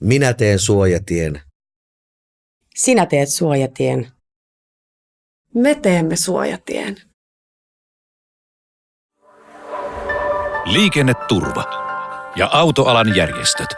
Minä teen suojatien. Sinä teet suojatien. Me teemme suojatien. Liikenneturva ja autoalan järjestöt.